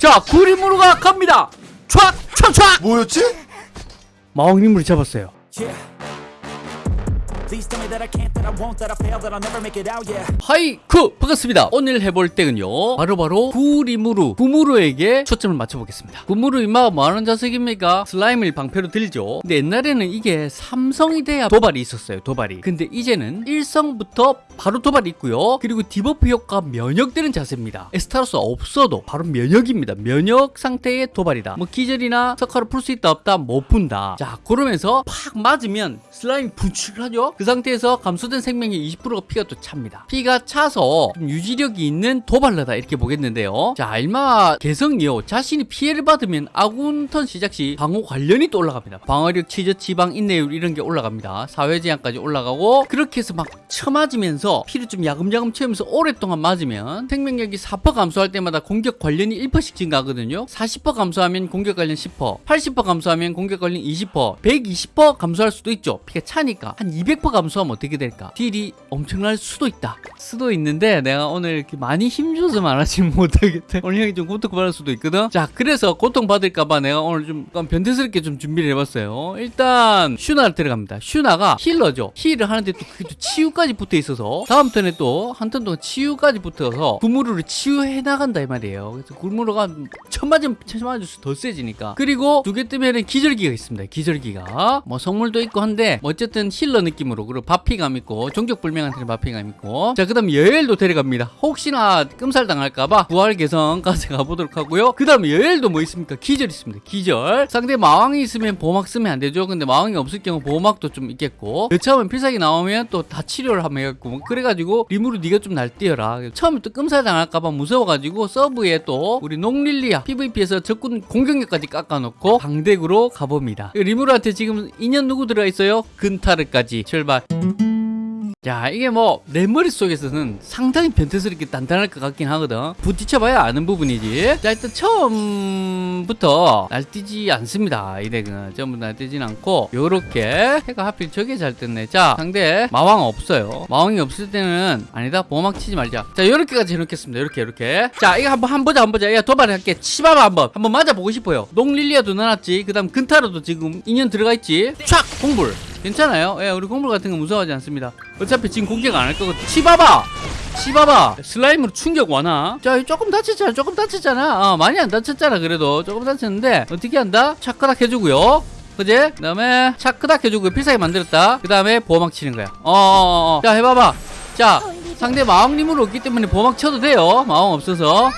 자 구리무르가 갑니다 촥촥촥 뭐였지? 마왕님을 잡았어요 Yeah. 하이쿠 반갑습니다. 오늘 해볼 deck은요 바로바로 구리무르 구무르에게 초점을 맞춰보겠습니다. 구무르 임마가 뭐하는 자석입니까? 슬라임을 방패로 들죠. 근데 옛날에는 이게 삼성이 돼야 도발이 있었어요 도발이. 근데 이제는 일성부터 바로 도발이 있고요. 그리고 debuff 효과 면역되는 자석입니다. 에스타로스 없어도 바로 면역입니다. 면역 상태의 도발이다. 뭐 기절이나 석화로 풀 수 있다 없다 못 푼다. 자 그러면서 팍 맞으면 슬라임이 분출하죠 그 상태에서 감소된 생명의 20%가 피가 또 찹니다. 피가 차서 좀 유지력이 있는 도발러다 이렇게 보겠는데요. 자 알마 개성이요. 자신이 피해를 받으면 아군 턴 시작 시 방어 관련이 또 올라갑니다. 방어력 치저 지방 인내율 이런 게 올라갑니다. 사회 제한까지 올라가고 그렇게 해서 막 쳐맞으면서 피를 좀 야금야금 채우면서 오랫동안 맞으면 생명력이 4% 감소할 때마다 공격 관련이 1%씩 증가하거든요. 40% 감소하면 공격 관련 10% 80% 감소하면 공격 관련 20% 120% 감소할 수도 있죠. 피가 차니까 한 200% 감소하면 어떻게 될까? 딜이 엄청날 수도 있다. 수도 있는데 내가 오늘 이렇게 많이 힘줘서 말하지 못하겠다. 오늘 형이 좀 고통받을 수도 있거든? 자 그래서 고통받을까봐 내가 오늘 좀 변태스럽게 좀 준비를 해봤어요. 일단 슈나를 데려갑니다. 슈나가 healer죠. heal을 하는데 또 그게 또 치유까지 붙어 있어서 다음 턴에 또 한 턴 동안 치유까지 붙어서 구무르를 치유해 나간다 이 말이에요. 그래서 구무르가 천 맞으면 천 맞을수록 더 세지니까. 그리고 두 개 뜨면은 기절기가 있습니다. 기절기가. 뭐 성물도 있고 한데 뭐 어쨌든 healer 느낌으로 그리고 받피감 있고 종족불명한테 받피감 있고. 자 그 다음 여엘도 데려갑니다. 혹시나 끔살 당할까봐 부활 개성까지 가보도록 하고요. 그 다음 여엘도 뭐 있습니까? 기절 있습니다. 기절. 상대 마왕이 있으면 보호막 쓰면 안 되죠. 근데 마왕이 없을 경우 보호막도 좀 있겠고. 여차하면 필살기 나오면 또 다 치료를 하면 해갖고. 뭐 그래가지고 리무르 네가 좀 날뛰어라. 처음에 또 끔살 당할까봐 무서워가지고 서브에 또 우리 농 릴리아 PVP에서 적군 공격력까지 깎아놓고 방덱으로 가봅니다. 리무르한테 지금 인연 누구 들어있어요? 근타르까지. 출발 자 이게 뭐 내 머릿속에서는 상당히 변태스럽게 단단할 것 같긴 하거든. 부딪혀봐야 아는 부분이지. 자 일단 처음부터 날뛰지 않습니다. 이 덱은. 전부 날뛰진 않고 요렇게 해가 하필 저게 잘 떴네. 자 상대 마왕 없어요. 마왕이 없을 때는 아니다 보호막 치지 말자. 자 요렇게까지 해놓겠습니다. 요렇게 요렇게. 자 이거 한번 한번 보자 한번 보자. 야 도발할게. 치봐봐 한번. 한번 맞아보고 싶어요. 농릴리아도 넣어놨지. 그 다음 근타로도 지금 인연 들어가 있지. 촥! 공불 괜찮아요. 예, 우리 공불 같은 거 무서워하지 않습니다. 어차피 지금 공격 안 할 거거든. 치봐봐! 치봐봐! 슬라임으로 충격 와나? 자, 조금 다쳤잖아. 조금 다쳤잖아. 어, 많이 안 다쳤잖아. 그래도. 조금 다쳤는데, 어떻게 한다? 차크닥 해주고요. 그제? 그 다음에 차크닥 해주고 필살기 만들었다. 그 다음에 보호막 치는 거야. 어어어. 자, 해봐봐. 자, 상대 마왕님으로 없기 때문에 보호막 쳐도 돼요. 마왕 없어서.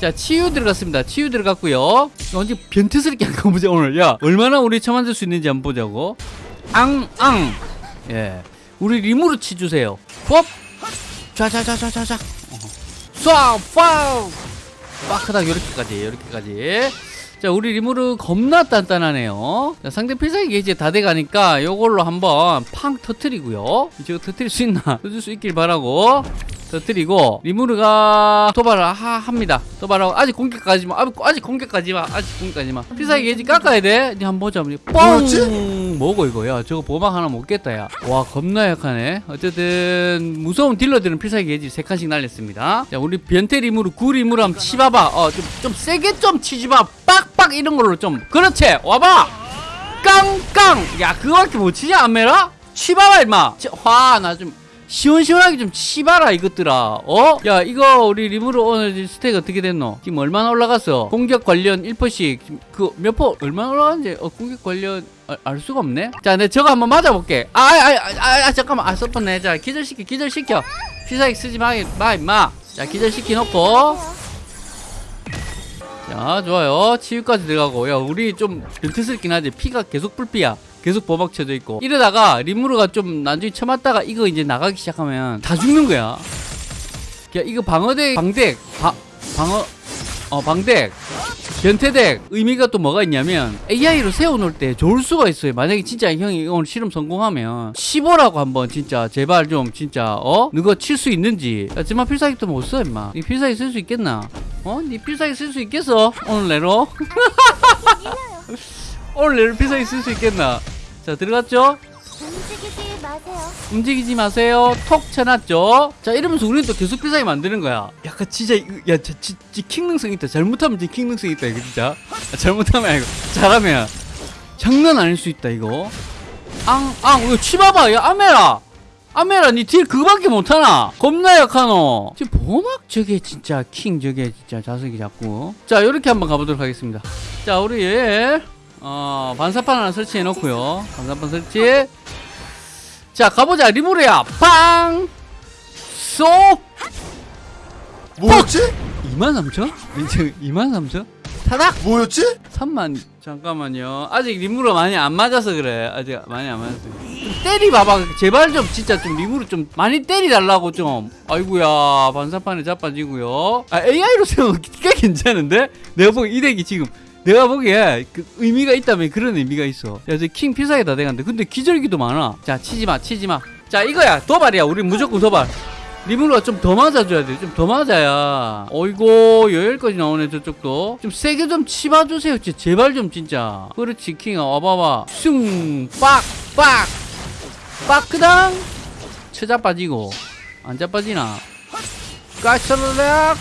자 치유 들어갔습니다 치유 들어갔고요 언제 변태스럽게 한거 보자 오늘 야 얼마나 우리 처만들 수 있는지 한번 보자고 앙앙. 예. 우리 리무르 치 주세요. 법. 자자자자자자 쏴파우 빠크닥 요렇게까지 요렇게까지. 자 우리 리무르 겁나 단단하네요. 자, 상대 필살기 게이지 다 돼가니까 요걸로 한번 팡 터트리고요. 이거 터트릴 수 있나? 터질 수 있길 바라고. 터뜨리고 리무르가 도발을 하, 합니다. 도발하고 아직 공격까지 마. 아직, 아직 공격까지 마. 아직 공격까지 마. 필살기 게이지 깎아야 돼. 이제 한번 보자. 뻥 뭐고 이거 야. 저거 보막 하나 못 깼다 야와 겁나 약하네. 어쨌든 무서운 딜러들은 필살기 게이지. 세 칸씩 날렸습니다. 자 우리 변태 리무르 구 리무르 한번 치봐봐. 어좀 좀 세게 좀 치지마. 빡빡 이런 걸로 좀. 그렇지. 와봐. 깡깡. 야 그거밖에 못 치냐 안메라? 치봐봐 임마. 화나 좀 시원시원하게 좀 치봐라 이것들아. 어? 야 이거 우리 리무르 오늘 stack 어떻게 됐노? 지금 얼마나 올라갔어? 공격 관련 1%씩. 그 몇 퍼 얼마나 올라갔는지 어 공격 관련 아, 알 수가 없네? 자 내가 저거 한번 맞아볼게. 아 아 아 아, 아, 아, 잠깐만. 아 썼었네 자 기절시켜 기절시켜. 필살기 쓰지 마, 마 임마. 자 기절시키 놓고. 자 좋아요. 치유까지 들어가고. 야 우리 좀 변태스럽긴 하지. 피가 계속 불피야 계속 보막 쳐져 있고 이러다가 리무르가 좀 나중에 쳐맞다가 이거 이제 나가기 시작하면 다 죽는 거야 야 이거 방어덱 방덱 바, 방어 어 방덱 변태덱 의미가 또 뭐가 있냐면 AI로 세워놓을 때 좋을 수가 있어요 만약에 진짜 형이 오늘 실험 성공하면 15라고 한번 진짜 제발 좀 진짜 어? 너가 칠 수 있는지 하지만 필살기도 못 써 임마 니 필살기 쓸 수 있겠나? 어? 니 필살기 쓸 수 있겠어? 오늘 내로? 오늘 필살기 쓸수 있겠나? 자 들어갔죠? 움직이지 마세요. 움직이지 마세요. 톡 쳐놨죠. 자 이러면서 우리는 또 계속 비싸게 만드는 거야. 약간 진짜 이거- 야, 저, 지, 지, 킹능성 있다. 잘못하면 진짜 킹능성 있다 이거 진짜. 아, 잘못하면 아니고 잘하면 장난 아닐 수 있다 이거. 앙, 앙, 이거 치봐봐. 야 아메라. 아메라 니딜 그거밖에 못하나? 겁나 약하노. 지금 보막 저게 진짜 킹 저게 진짜 자석이 자꾸. 자 이렇게 한번 가보도록 하겠습니다. 자 우리 얘 어, 반사판 하나 설치해 놓고요. 반사판 설치. 자 가보자 리모르야 빵! 쏙! 뭐였지? 23,000? 23,000? 타닥! 뭐였지? 3만 잠깐만요 아직 리무르 많이 안 맞아서 그래 아직 많이 안 맞았어 좀 때리 봐봐 제발 좀 진짜 좀 리무르 좀 많이 때리 달라고 좀 아이구야 반사판에 자빠지고요 아 AI로 생각하기가 괜찮은데 내가 보기 이 덱이 지금 내가 보기에 그 의미가 있다면 그런 의미가 있어 야, 저킹 피사게 다 돼간다 근데 기절기도 많아 자 치지마 치지마 자 이거야 도발이야 우리 무조건 도발 리무르가 좀 더 맞아줘야 돼. 좀 더 맞아야. 어이고, 여기까지 나오네, 저쪽도. 좀 세게 좀 치봐주세요. 제발 좀, 진짜. 그렇지, 킹아. 와봐봐. 슝, 빡, 빡. 빠크당. 쳐자 빠지고. 안 자빠지나. 까처르락.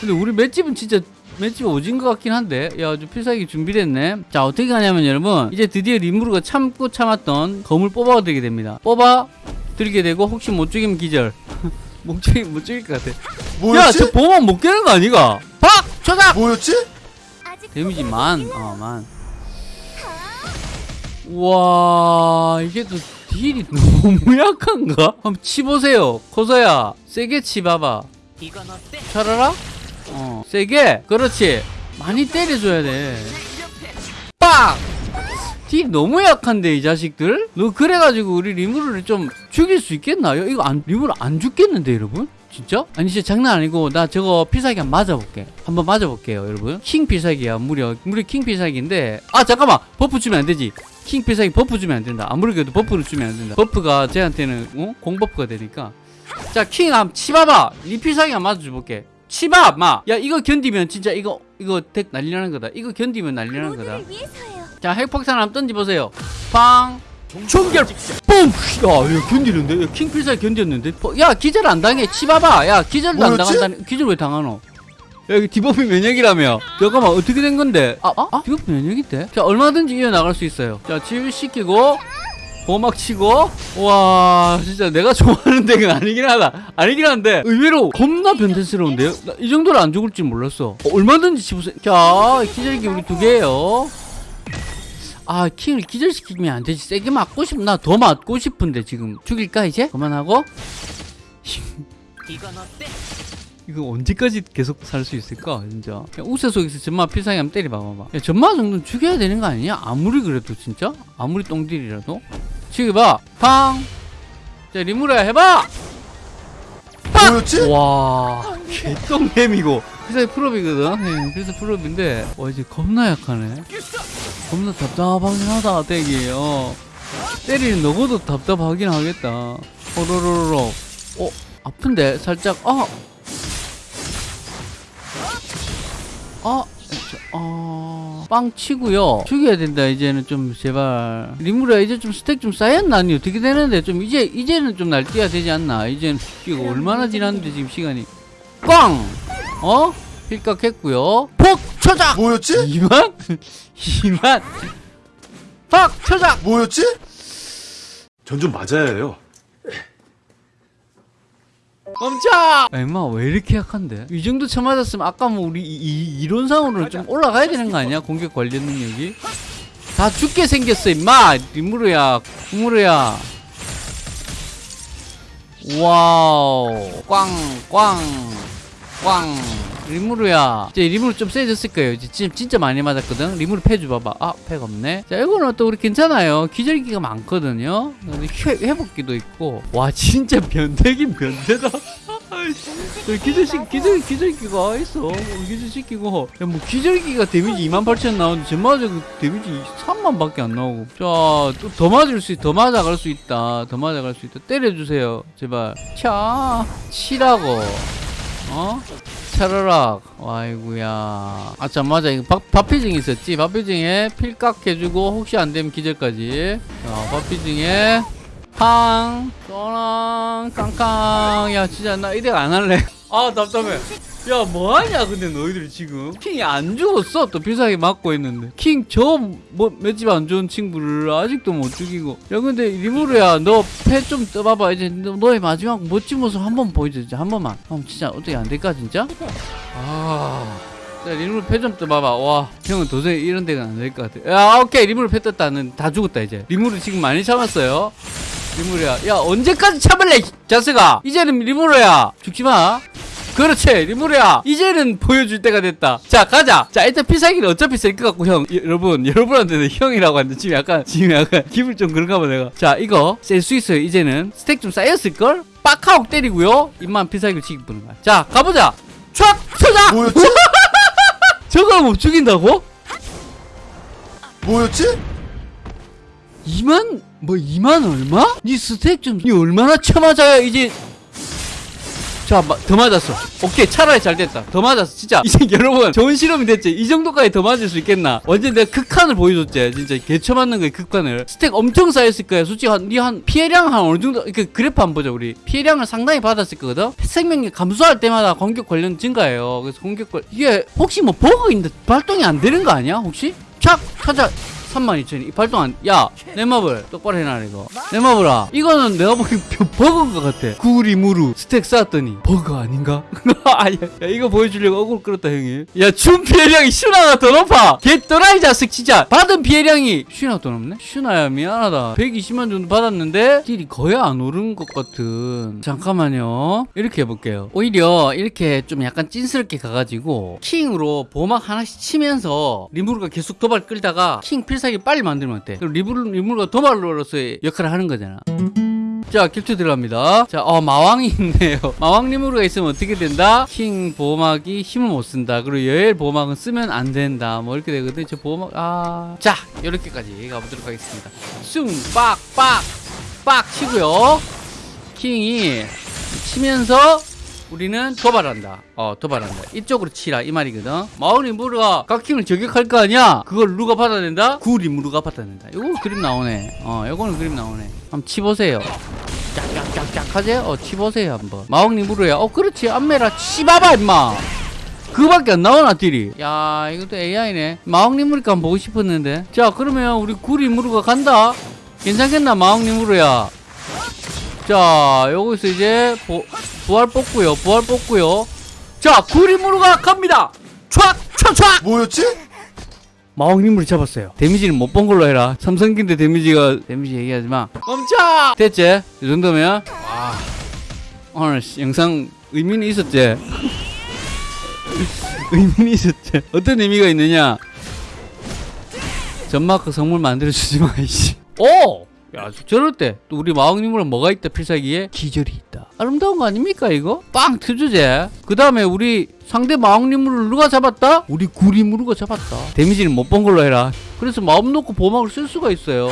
근데 우리 맷집은 진짜 맷집 오진 것 같긴 한데 야좀 필살기 준비됐네 자 어떻게 하냐면 여러분 이제 드디어 리무르가 참고 참았던 검을 뽑아 드리게 됩니다 뽑아 들게 되고 혹시 못 죽이면 기절 못 죽이면 못 죽일 것 같아 뭐였지? 야저 보면 못 깨는 거 아니가 박! 초작! 뭐였지? 데미지 만, 어, 만. 와, 이게 또 딜이 너무 약한가? 한번 치보세요. 코서야, 세게 치봐봐. 차라라? 어, 세게. 그렇지. 많이 때려줘야 돼. 빡! deal 너무 약한데, 이 자식들? 너 그래가지고 우리 리무르를 좀 죽일 수 있겠나요? 이거 안, 리무르 안 죽겠는데, 여러분? 진짜? 아니 진짜 장난 아니고 나 저거 필살기 한번 맞아볼게 한번 맞아볼게요 여러분 킹 필살기야 무려 무려 킹 필살기인데 아 잠깐만 buff 주면 안 되지 킹 필살기 buff 주면 안 된다 아무리 그래도 buff를 주면 안 된다 buff가 쟤한테는 어? 공buff가 되니까 자킹 한번 치봐봐 이 필살기 한번 맞아줘볼게 치봐 마야 이거 견디면 진짜 이거 이거 deck 난리 나는 거다 이거 견디면 난리 나는 거다. 자 핵폭탄 한번 던져보세요 팡 총결 뿜! 야, 이거 견디는데? 야, 킹필살 견뎠는데? 어, 야, 기절 안 당해. 치봐봐. 야, 기절도 안? 당한다니. 기절 왜 당하노? 야, 이거 debuff 면역이라며. 잠깐만, 어떻게 된 건데? 아, 아? 아? debuff 면역인데? 자, 얼마든지 이어나갈 수 있어요. 자, 치유시키고, 보막 치고, 와, 진짜 내가 좋아하는 deck은 아니긴 하다. 아니긴 한데, 의외로 겁나 변태스러운데요? 나이 정도로 안 죽을 줄 몰랐어. 어, 얼마든지 치보세요. 자, 기절기 우리 두 개예요. 아 킹을 기절시키면 안 되지 세게 맞고 싶나 더 맞고 싶은데 지금 죽일까 이제 그만하고 이 거 언제까지 계속 살 수 있을까 진짜. 야, 우세 속에서 전마 필살기 한번 때려봐봐봐. 야, 전마 정도는 죽여야 되는 거 아니냐? 아무리 그래도 진짜? 아무리 똥딜이라도? 죽여봐! 팡 자 리무라 해봐! 뭐였지? 와 개똥햄이고 필살기 풀업이거든. 네, 필살기 풀업인데 와 이제 겁나 약하네. 겁나 답답하긴 하다 덱이 어 때리는 너고도 답답하긴 하겠다. 호로로로. 어 아픈데? 살짝 어 아, 저, 어, 빵 치고요. 죽여야 된다, 이제는 좀, 제발. 리무라, 이제 좀 스택 좀 쌓였나? 아니, 어떻게 되는데? 좀, 이제, 이제는 좀 날뛰어야 되지 않나? 이제는, 이거 얼마나 지났는데, 지금 시간이. 꽝! 어? 필각했고요. 폭! 초작! 뭐였지? 2만? 2만? 팍! 초작! 뭐였지? 전 좀 맞아야 해요. 멈춰! 엠마 왜 이렇게 약한데? 이 정도 쳐맞았으면 아까 뭐 우리 이, 이, 이론상으로는 좀 올라가야 되는 거 아니야? 공격 관련 능력이? 다 죽게 생겼어 임마! 리무르야 구무르야 와우 꽝꽝 꽝. 리무르야. 이제 리무르 좀 세졌을 거예요. 이제 지금 진짜 많이 맞았거든. 리무르 패 줘봐봐. 아 패가 없네. 자 이거는 또 우리 괜찮아요. 기절기가 많거든요. 회복기도 있고. 와 진짜 변태긴 변태다. 저 기절시 기절 기절기가 있어. 어, 기절시키고. 야, 뭐 기절기가 데미지 28,000 나오는데 쟤마저 그 데미지 3만밖에 안 나오고. 자또 더 맞을 수 더 맞아갈 수 있다. 더 맞아갈 수 있다. 때려주세요. 제발. 차. 치라고 어? 차라락. 아이구야. 아참 맞아. 이거 박, 박피징 있었지? 박피징에 필각 해주고 혹시 안되면 기절까지. 자 박피징에 팡 떠랑 깡깡. 야 진짜 나 이대가 안 할래. 아 답답해 야 뭐하냐 근데 너희들 지금? 킹이 안 죽었어? 또 비싸게 맞고 있는데. 킹 저뭐몇집안 좋은 친구를 아직도 못 죽이고. 야 근데 리무르야 너 패 좀 떠봐봐. 이제 너- 너의 마지막 멋진 모습 한 번 보여줘 진짜 한 번만. 그럼 진짜 어떻게 안 될까 진짜? 아. 자, 리무르 패좀 떠봐봐. 와 형은 도저히 이런 deck가 안 될 것 같아. 야 오케이 리무르 패 떴다는 다 죽었다 이제. 리무르 지금 많이 참았어요. 리무르야. 야 언제까지 참을래 이 자스가 이제는 리무르야. 죽지 마 그렇지 리무르야. 이제는 보여줄 때가 됐다. 자 가자. 자 일단 필살기는 어차피 셀것 같고 형. 여- 여러분 여러분한테는 형이라고 하는데 지금 약간 지금 약간 기분 좀 그런가 봐 내가. 자 이거 셀수 있어요. 이제는 stack 좀 쌓였을걸? 빡하고 때리고요. 입만 필살기를 치기 보는 거야. 자 가보자. 촥! 쳐자! 뭐였지? 저걸 못 죽인다고? 뭐였지? 2만? 뭐 2만 얼마? 니 stack 좀니 얼마나 쳐맞아야 이제 자더 맞았어. 오케이 차라리 잘 됐다. 더 맞았어. 진짜. 이제 여러분 좋은 실험이 됐지? 이 정도까지 더 맞을 수 있겠나? 완전 내가 극한을 보여줬지. 진짜 개쳐 맞는 거야 극한을. stack 엄청 쌓였을 거야. 솔직히 한니한 피해량 한 어느 정도? 그 그래프 한번 보자 우리. 피해량을 상당히 받았을 거거든? 생명력 감소할 때마다 공격 관련 증가해요. 그래서 공격 관 이게 혹시 뭐 버그 있는데 발동이 안 되는 거 아니야 혹시? 착 찾아 32,000이 발동 안, 야, 넷마블 똑바로 해놔, 이거. 넷마블아. 이거는 내가 보기엔 벼- 버그인 것 같아. 구 리무르 stack 쌓았더니. 버그 아닌가? 아, 야, 야, 이거 보여주려고 어그로 끌었다, 형이. 야, 준 피해량이 슈나가 더 높아. 개 또라이 자식, 진짜. 받은 피해량이. 슈나가 더 높네? 슈나야, 미안하다. 120만 정도 받았는데, deal이 거의 안 오른 것 같은. 잠깐만요. 이렇게 해볼게요. 오히려 이렇게 좀 약간 찐스럽게 가가지고, 킹으로 보막 하나씩 치면서, 리무르가 계속 도발 끌다가, 킹 필살기 빨리 만들면 어때? 리무르, 리무르가 도발로서의 역할을 하는 거잖아. 자, 캡처 들어갑니다. 자, 어, 마왕이 있네요. 마왕 리무르가 있으면 어떻게 된다? 킹 보호막이 힘을 못 쓴다. 그리고 여엘 보호막은 쓰면 안 된다. 뭐 이렇게 되거든. 저 보호막, 아. 자, 이렇게까지 가보도록 하겠습니다. 숭, 빡, 빡, 빡 치고요. 킹이 치면서 우리는 도발한다. 어, 도발한다. 이쪽으로 치라. 이 말이거든. 마왕 리무르가 각킹을 저격할 거 아니야? 그걸 누가 받아낸다? 구 리 무르가 받아낸다. 요거 그림 나오네. 어, 요거는 그림 나오네. 한번 치보세요. 짝짝짝짝 하지? 어, 치보세요, 한번. 마왕 리무르야. 어, 그렇지. 안메라 치봐봐, 임마. 그거밖에 안 나오나, 딜이. 야, 이것도 AI네. 마왕 리무르가 한번 보고 싶었는데. 자, 그러면 우리 구 리 무르가 간다? 괜찮겠나, 마왕 리무르야? 자, 여기서 이제 보, 부활 뽑고요. 부활 뽑고요. 자, 구리무르가 갑니다. 촥! 촥! 촥! 뭐였지? 마왕님을 잡았어요. 데미지는 못 본 걸로 해라. 삼성기인데 데미지가 데미지 얘기하지 마. 멈춰! 됐지? 이 정도면 와 오늘 씨, 영상 의미는 있었지? 의미는 있었지? 어떤 의미가 있느냐? 전마크 성물 만들어주지 마, 이씨. 오! 야, 저럴 때, 또 우리 마왕님으로 뭐가 있다, 필살기에? 기절이 있다. 아름다운 거 아닙니까, 이거? 빵! 트주제. 그 다음에 우리 상대 마왕님을 누가 잡았다? 우리 구리무르가 잡았다. 데미지는 못 본 걸로 해라. 그래서 마음 놓고 보막을 쓸 수가 있어요.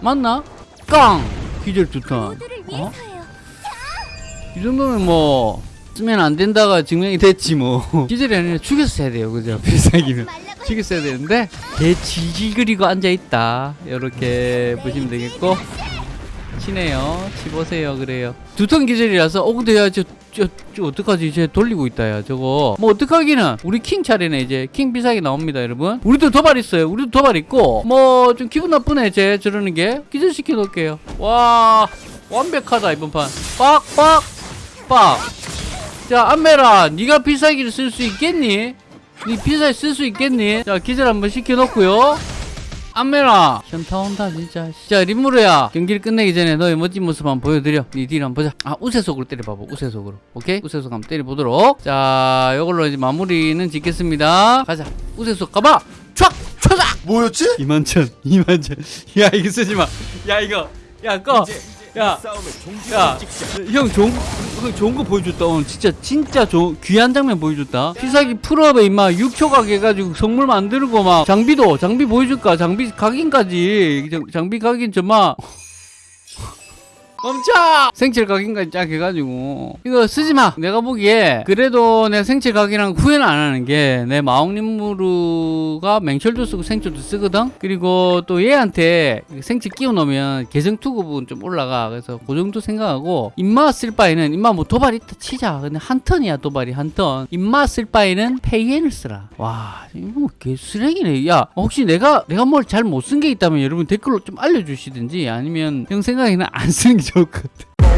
맞나? 깡! 기절 두 턴. 어? 이 정도면 뭐, 쓰면 안 된다가 증명이 됐지 뭐. 기절이 아니라 죽였어야 돼요, 그죠? 필살기는. 죽였어야 되는데 개 질질 그리고 앉아 있다 이렇게 보시면 되겠고 치네요. 치보세요 그래요. 두턴 기절이라서 어 근데 야저 저, 저 어떡하지? 이제 돌리고 있다 야 저거. 뭐 어떡하기는. 우리 킹 차례네 이제. 킹 비사기 나옵니다 여러분. 우리도 도발 있어요. 우리도 도발 있고. 뭐 좀 기분 나쁘네 제 저러는 게. 기절시켜 놓을게요. 와 완벽하다 이번 판. 빡빡 빡자 안메라 네가 비사기를 쓸 수 있겠니? 니 피사에 쓸수 있겠니? 자 기절 한번 시켜놓고요 안메라. 현타 온다 진짜. 자 림무르야. 경기를 끝내기 전에 너의 멋진 모습 한번 보여드려. 니딜 한번 보자. 아 우세속으로 때려봐봐 우세속으로. 오케이? 우세속 한번 때려보도록. 자 요걸로 이제 마무리는 짓겠습니다. 가자. 우세속 가봐. 촥! 쳐자 뭐였지? 2만천 2만천 야 이거 쓰지마. 야 이거. 야꺼. 야, 야, 형좋 좋은 거 보여줬다. 오늘 진짜, 진짜 좋은, 귀한 장면 보여줬다. 필살기 full up에 임마 6초 가게 해가지고 성물 만들고 막, 장비도, 장비 보여줄까? 장비 각인까지. 장- 장비 각인 정말. 멈춰! 생체 각인까지 쫙 해가지고 이거 쓰지 마. 내가 보기에 그래도 내 생체 각인한 후회는 안 하는 게 내 마왕 리무르가 맹철도 쓰고 생초도 쓰거든. 그리고 또 얘한테 생체 끼워 놓으면 개성 투급은 좀 올라가. 그래서 그 정도 생각하고 입마 쓸 바에는 입마 뭐 도발 있다 치자. 근데 한 턴이야 도발이 한 턴. 입마 쓸 바에는 페이엔을 쓰라. 와 이거 뭐 개쓰레기네. 야 혹시 내가 내가 뭘 잘 못 쓴 게 있다면 여러분 댓글로 좀 알려주시든지 아니면 형 생각에는 안 쓰는 게 çok kötü.